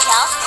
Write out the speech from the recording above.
瞧